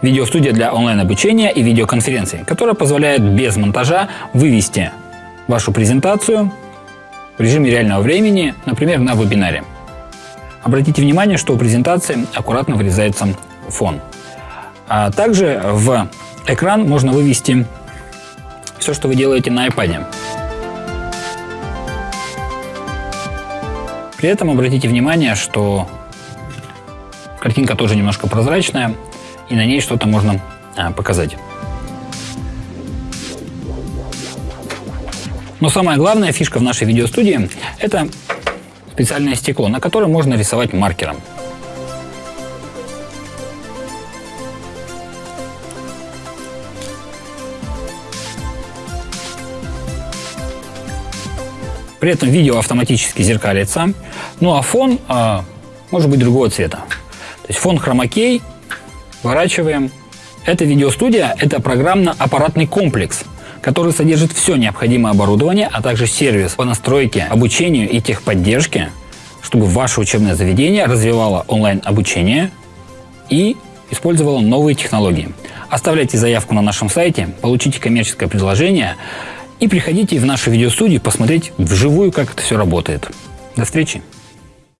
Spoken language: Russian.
Видеостудия для онлайн-обучения и видеоконференций, которая позволяет без монтажа вывести вашу презентацию в режиме реального времени, например, на вебинаре. Обратите внимание, что у презентации аккуратно вырезается фон. А также в экран можно вывести все, что вы делаете на iPad. При этом обратите внимание, что картинка тоже немножко прозрачная, и на ней что-то можно а, показать. Но самая главная фишка в нашей видеостудии – это специальное стекло, на котором можно рисовать маркером. При этом видео автоматически зеркалится, ну а фон э, может быть другого цвета. То есть фон хромакей, сворачиваем. Эта видеостудия – это программно-аппаратный комплекс, который содержит все необходимое оборудование, а также сервис по настройке, обучению и техподдержке, чтобы ваше учебное заведение развивало онлайн-обучение и использовало новые технологии. Оставляйте заявку на нашем сайте, получите коммерческое предложение – и приходите в нашу видеостудию посмотреть вживую, как это все работает. До встречи!